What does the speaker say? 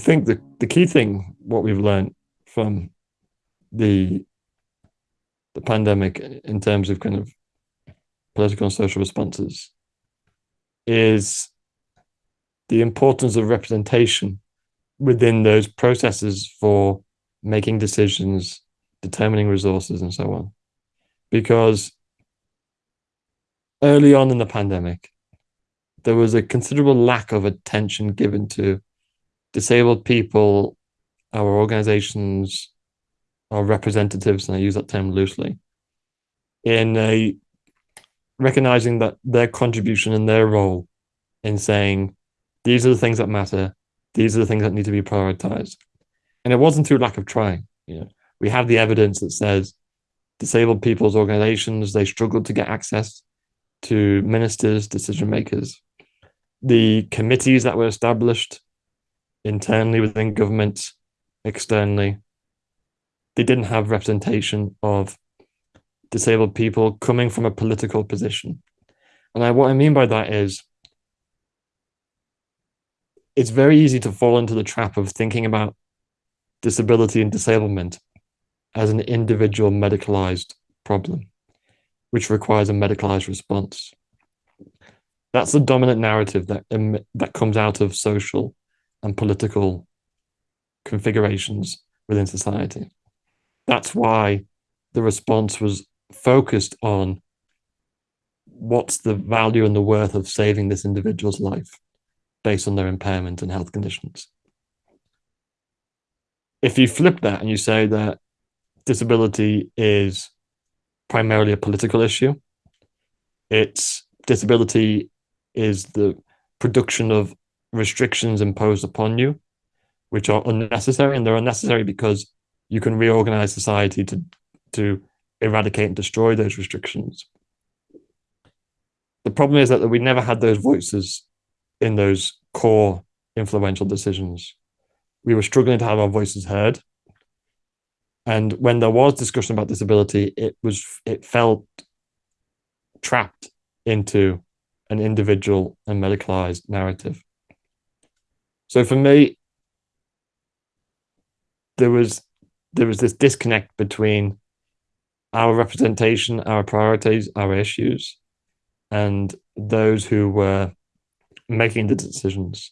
think the, the key thing, what we've learned from the the pandemic in terms of kind of political and social responses is the importance of representation within those processes for making decisions, determining resources, and so on. Because early on in the pandemic, there was a considerable lack of attention given to disabled people, our organizations, our representatives, and I use that term loosely, in a recognizing that their contribution and their role in saying these are the things that matter, these are the things that need to be prioritized. And it wasn't through lack of trying. You know, we have the evidence that says disabled people's organizations, they struggled to get access to ministers, decision makers. The committees that were established internally within government, externally, they didn't have representation of disabled people coming from a political position. And I, what I mean by that is it's very easy to fall into the trap of thinking about disability and disablement as an individual medicalized problem, which requires a medicalized response. That's the dominant narrative that, that comes out of social and political configurations within society. That's why the response was focused on what's the value and the worth of saving this individual's life based on their impairment and health conditions. If you flip that and you say that disability is primarily a political issue, it's disability is the production of restrictions imposed upon you, which are unnecessary, and they're unnecessary because you can reorganize society to to eradicate and destroy those restrictions. The problem is that we never had those voices in those core influential decisions. We were struggling to have our voices heard. And when there was discussion about disability, it was it felt trapped into an individual and medicalized narrative. So for me, there was there was this disconnect between our representation, our priorities, our issues, and those who were making the decisions.